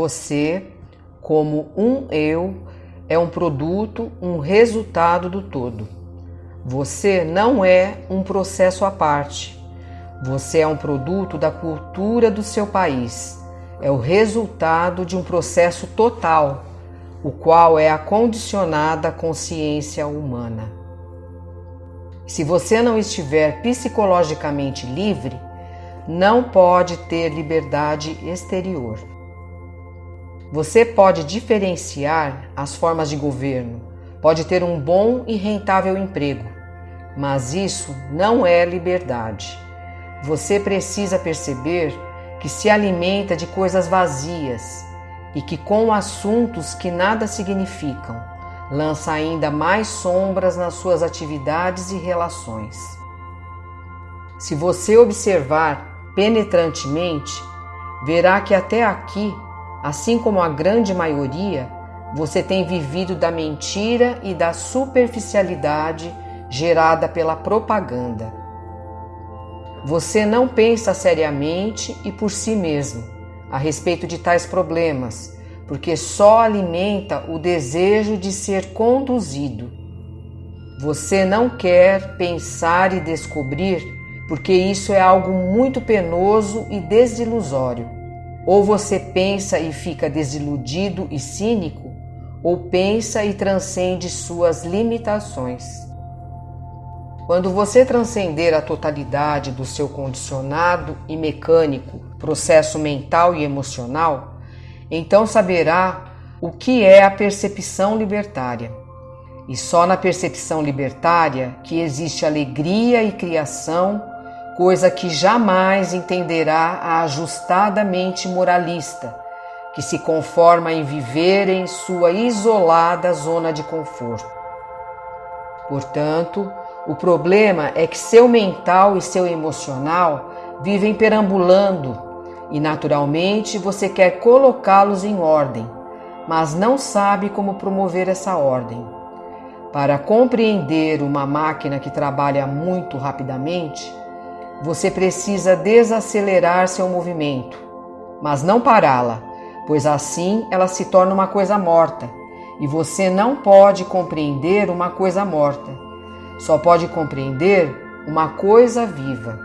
você, como um eu, é um produto, um resultado do todo. Você não é um processo à parte. Você é um produto da cultura do seu país. É o resultado de um processo total, o qual é a condicionada consciência humana. Se você não estiver psicologicamente livre, não pode ter liberdade exterior. Você pode diferenciar as formas de governo, pode ter um bom e rentável emprego, mas isso não é liberdade. Você precisa perceber que se alimenta de coisas vazias e que, com assuntos que nada significam, lança ainda mais sombras nas suas atividades e relações. Se você observar penetrantemente, verá que até aqui Assim como a grande maioria, você tem vivido da mentira e da superficialidade gerada pela propaganda. Você não pensa seriamente e por si mesmo a respeito de tais problemas, porque só alimenta o desejo de ser conduzido. Você não quer pensar e descobrir, porque isso é algo muito penoso e desilusório. Ou você pensa e fica desiludido e cínico, ou pensa e transcende suas limitações. Quando você transcender a totalidade do seu condicionado e mecânico processo mental e emocional, então saberá o que é a percepção libertária. E só na percepção libertária que existe alegria e criação coisa que jamais entenderá a ajustada mente moralista, que se conforma em viver em sua isolada zona de conforto. Portanto, o problema é que seu mental e seu emocional vivem perambulando e, naturalmente, você quer colocá-los em ordem, mas não sabe como promover essa ordem. Para compreender uma máquina que trabalha muito rapidamente, você precisa desacelerar seu movimento, mas não pará-la, pois assim ela se torna uma coisa morta e você não pode compreender uma coisa morta, só pode compreender uma coisa viva.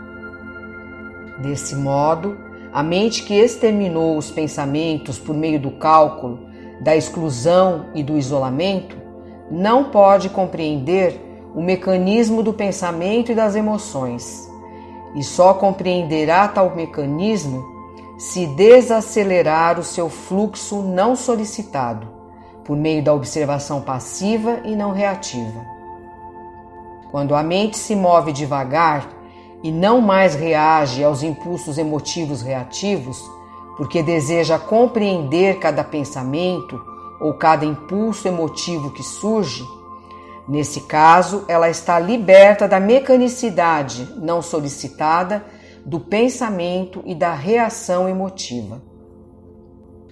Desse modo, a mente que exterminou os pensamentos por meio do cálculo, da exclusão e do isolamento, não pode compreender o mecanismo do pensamento e das emoções e só compreenderá tal mecanismo se desacelerar o seu fluxo não solicitado, por meio da observação passiva e não reativa. Quando a mente se move devagar e não mais reage aos impulsos emotivos reativos, porque deseja compreender cada pensamento ou cada impulso emotivo que surge, Nesse caso, ela está liberta da mecanicidade não solicitada do pensamento e da reação emotiva.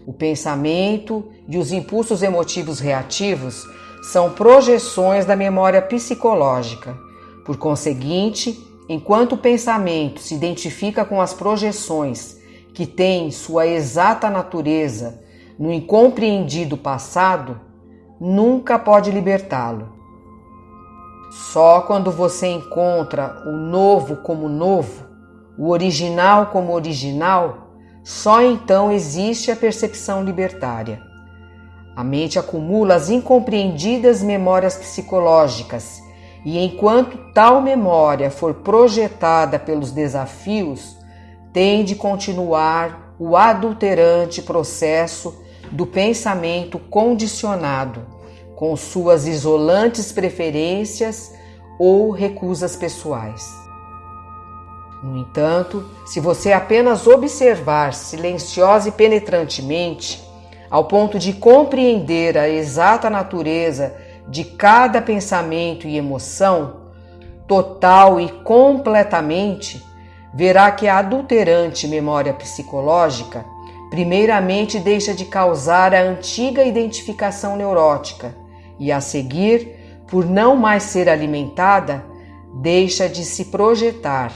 O pensamento e os impulsos emotivos reativos são projeções da memória psicológica. Por conseguinte, enquanto o pensamento se identifica com as projeções que têm sua exata natureza no incompreendido passado, nunca pode libertá-lo. Só quando você encontra o novo como novo, o original como original, só então existe a percepção libertária. A mente acumula as incompreendidas memórias psicológicas, e enquanto tal memória for projetada pelos desafios, tem de continuar o adulterante processo do pensamento condicionado com suas isolantes preferências ou recusas pessoais. No entanto, se você apenas observar silenciosa e penetrantemente, ao ponto de compreender a exata natureza de cada pensamento e emoção, total e completamente, verá que a adulterante memória psicológica primeiramente deixa de causar a antiga identificação neurótica e a seguir, por não mais ser alimentada, deixa de se projetar.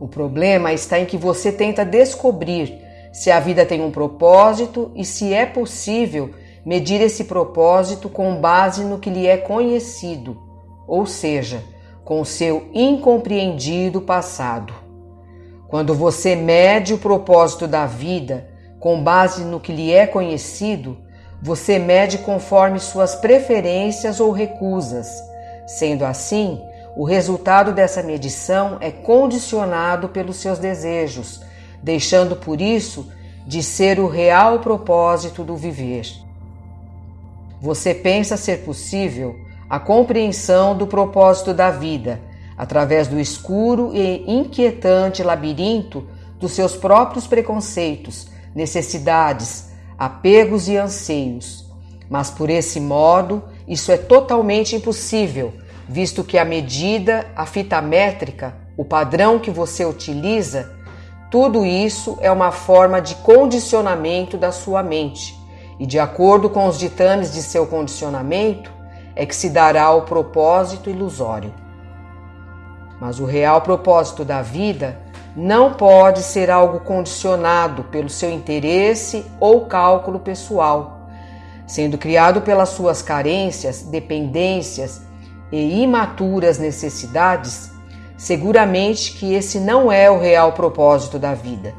O problema está em que você tenta descobrir se a vida tem um propósito e se é possível medir esse propósito com base no que lhe é conhecido, ou seja, com seu incompreendido passado. Quando você mede o propósito da vida com base no que lhe é conhecido, você mede conforme suas preferências ou recusas. Sendo assim, o resultado dessa medição é condicionado pelos seus desejos, deixando por isso de ser o real propósito do viver. Você pensa ser possível a compreensão do propósito da vida através do escuro e inquietante labirinto dos seus próprios preconceitos, necessidades, apegos e anseios. Mas por esse modo, isso é totalmente impossível, visto que a medida, a fita métrica, o padrão que você utiliza, tudo isso é uma forma de condicionamento da sua mente, e de acordo com os ditames de seu condicionamento, é que se dará o propósito ilusório. Mas o real propósito da vida não pode ser algo condicionado pelo seu interesse ou cálculo pessoal, sendo criado pelas suas carências, dependências e imaturas necessidades. Seguramente que esse não é o real propósito da vida.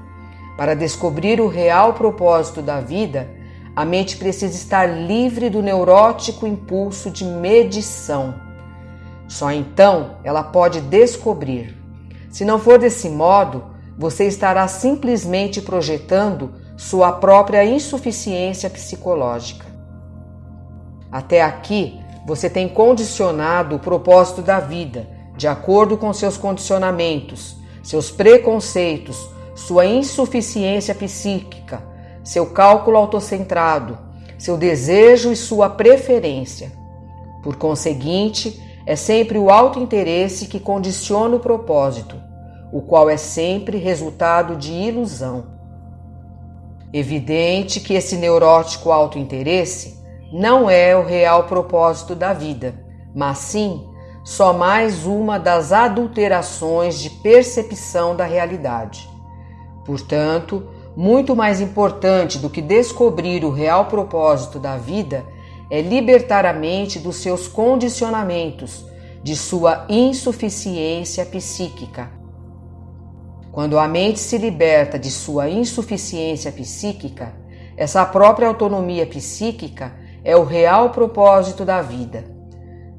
Para descobrir o real propósito da vida, a mente precisa estar livre do neurótico impulso de medição. Só então ela pode descobrir se não for desse modo, você estará simplesmente projetando sua própria insuficiência psicológica. Até aqui, você tem condicionado o propósito da vida de acordo com seus condicionamentos, seus preconceitos, sua insuficiência psíquica, seu cálculo autocentrado, seu desejo e sua preferência. Por conseguinte, é sempre o autointeresse que condiciona o propósito, o qual é sempre resultado de ilusão. Evidente que esse neurótico autointeresse não é o real propósito da vida, mas sim só mais uma das adulterações de percepção da realidade. Portanto, muito mais importante do que descobrir o real propósito da vida é libertar a mente dos seus condicionamentos, de sua insuficiência psíquica. Quando a mente se liberta de sua insuficiência psíquica, essa própria autonomia psíquica é o real propósito da vida.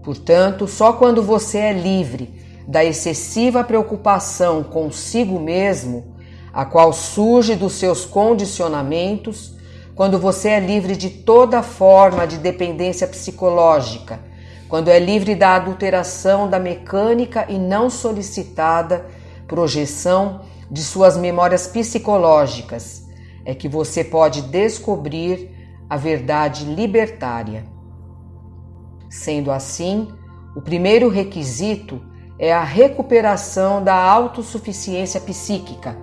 Portanto, só quando você é livre da excessiva preocupação consigo mesmo, a qual surge dos seus condicionamentos, quando você é livre de toda forma de dependência psicológica, quando é livre da adulteração da mecânica e não solicitada projeção de suas memórias psicológicas, é que você pode descobrir a verdade libertária. Sendo assim, o primeiro requisito é a recuperação da autossuficiência psíquica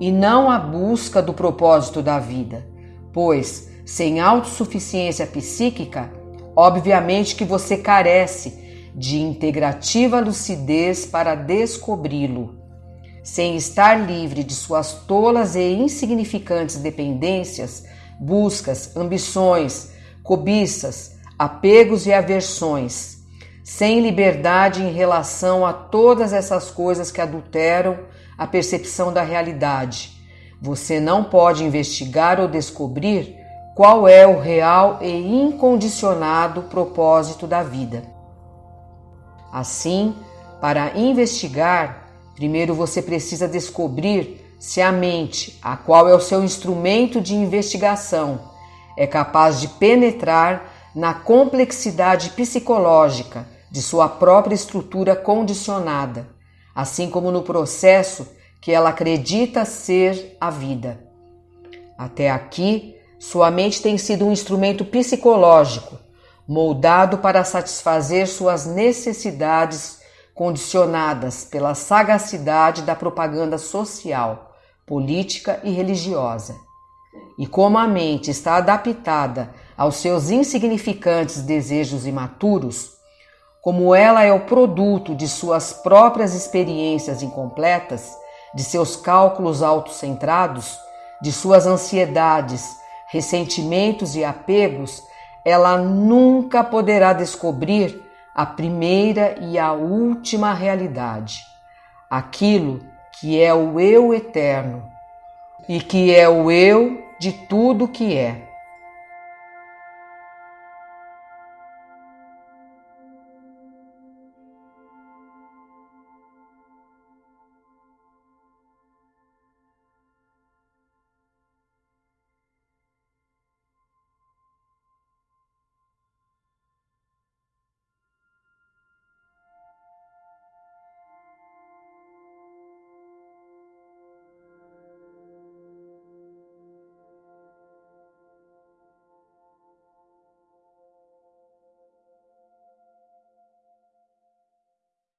e não a busca do propósito da vida pois sem autossuficiência psíquica, obviamente que você carece de integrativa lucidez para descobri-lo. Sem estar livre de suas tolas e insignificantes dependências, buscas, ambições, cobiças, apegos e aversões, sem liberdade em relação a todas essas coisas que adulteram a percepção da realidade, você não pode investigar ou descobrir qual é o real e incondicionado propósito da vida. Assim, para investigar, primeiro você precisa descobrir se a mente, a qual é o seu instrumento de investigação, é capaz de penetrar na complexidade psicológica de sua própria estrutura condicionada, assim como no processo que ela acredita ser a vida. Até aqui, sua mente tem sido um instrumento psicológico, moldado para satisfazer suas necessidades condicionadas pela sagacidade da propaganda social, política e religiosa. E como a mente está adaptada aos seus insignificantes desejos imaturos, como ela é o produto de suas próprias experiências incompletas, de seus cálculos autocentrados, de suas ansiedades, ressentimentos e apegos, ela nunca poderá descobrir a primeira e a última realidade, aquilo que é o eu eterno e que é o eu de tudo que é.